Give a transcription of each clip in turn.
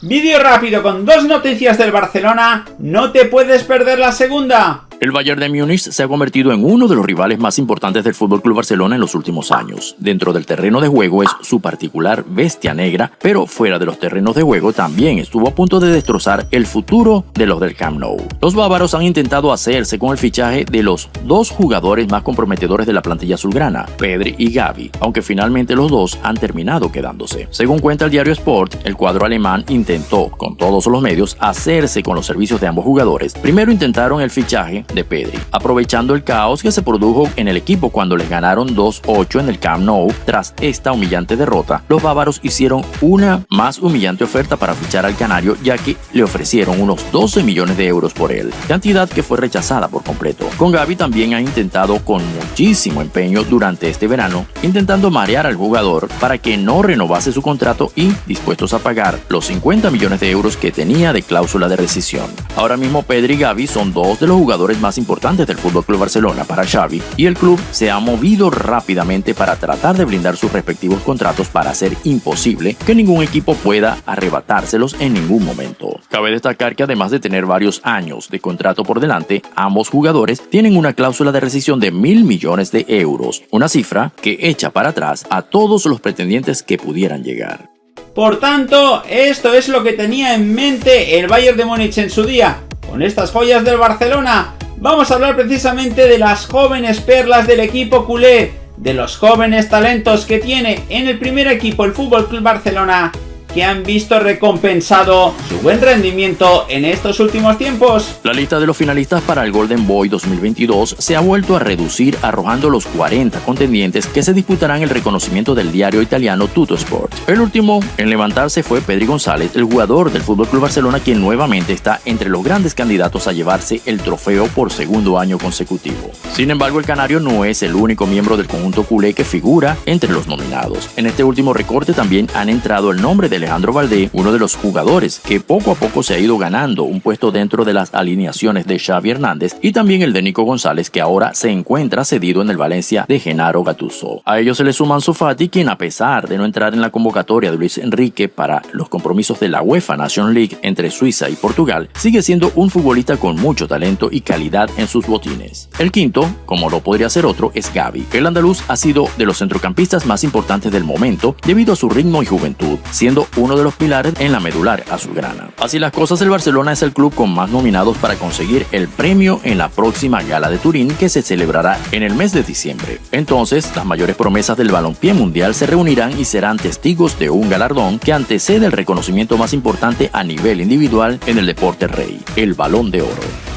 Vídeo rápido con dos noticias del Barcelona, no te puedes perder la segunda. El Bayern de Múnich se ha convertido en uno de los rivales más importantes del FC Barcelona en los últimos años. Dentro del terreno de juego es su particular bestia negra, pero fuera de los terrenos de juego también estuvo a punto de destrozar el futuro de los del Camp Nou. Los bávaros han intentado hacerse con el fichaje de los dos jugadores más comprometedores de la plantilla azulgrana, Pedri y Gavi, aunque finalmente los dos han terminado quedándose. Según cuenta el diario Sport, el cuadro alemán intentó, con todos los medios, hacerse con los servicios de ambos jugadores. Primero intentaron el fichaje de Pedri, aprovechando el caos que se produjo en el equipo cuando les ganaron 2-8 en el Camp Nou tras esta humillante derrota. Los bávaros hicieron una más humillante oferta para fichar al canario ya que le ofrecieron unos 12 millones de euros por él, cantidad que fue rechazada por completo. Con Gaby también ha intentado con muchísimo empeño durante este verano, intentando marear al jugador para que no renovase su contrato y dispuestos a pagar los 50 millones de euros que tenía de cláusula de rescisión. Ahora mismo Pedri y Gaby son dos de los jugadores más importantes del FC Barcelona para Xavi y el club se ha movido rápidamente para tratar de blindar sus respectivos contratos para hacer imposible que ningún equipo pueda arrebatárselos en ningún momento. Cabe destacar que además de tener varios años de contrato por delante, ambos jugadores tienen una cláusula de rescisión de mil millones de euros, una cifra que echa para atrás a todos los pretendientes que pudieran llegar. Por tanto, esto es lo que tenía en mente el Bayern de Múnich en su día, con estas joyas del Barcelona, vamos a hablar precisamente de las jóvenes perlas del equipo culé, de los jóvenes talentos que tiene en el primer equipo el Fútbol Club Barcelona que han visto recompensado su buen rendimiento en estos últimos tiempos. La lista de los finalistas para el Golden Boy 2022 se ha vuelto a reducir arrojando los 40 contendientes que se disputarán el reconocimiento del diario italiano Tutto Sport. El último en levantarse fue Pedri González, el jugador del FC Barcelona quien nuevamente está entre los grandes candidatos a llevarse el trofeo por segundo año consecutivo. Sin embargo, el canario no es el único miembro del conjunto culé que figura entre los nominados. En este último recorte también han entrado el nombre de Alejandro Valdé, uno de los jugadores que poco a poco se ha ido ganando un puesto dentro de las alineaciones de Xavi Hernández y también el de Nico González que ahora se encuentra cedido en el Valencia de Genaro Gattuso. A ellos se le suman Sofati quien a pesar de no entrar en la convocatoria de Luis Enrique para los compromisos de la UEFA Nation League entre Suiza y Portugal, sigue siendo un futbolista con mucho talento y calidad en sus botines. El quinto, como lo podría ser otro, es Gaby. El andaluz ha sido de los centrocampistas más importantes del momento debido a su ritmo y juventud, siendo uno de los pilares en la medular azulgrana. Así las cosas, el Barcelona es el club con más nominados para conseguir el premio en la próxima gala de Turín que se celebrará en el mes de diciembre. Entonces, las mayores promesas del balompié mundial se reunirán y serán testigos de un galardón que antecede el reconocimiento más importante a nivel individual en el deporte rey, el Balón de Oro.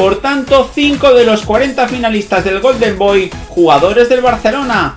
Por tanto, 5 de los 40 finalistas del Golden Boy, jugadores del Barcelona.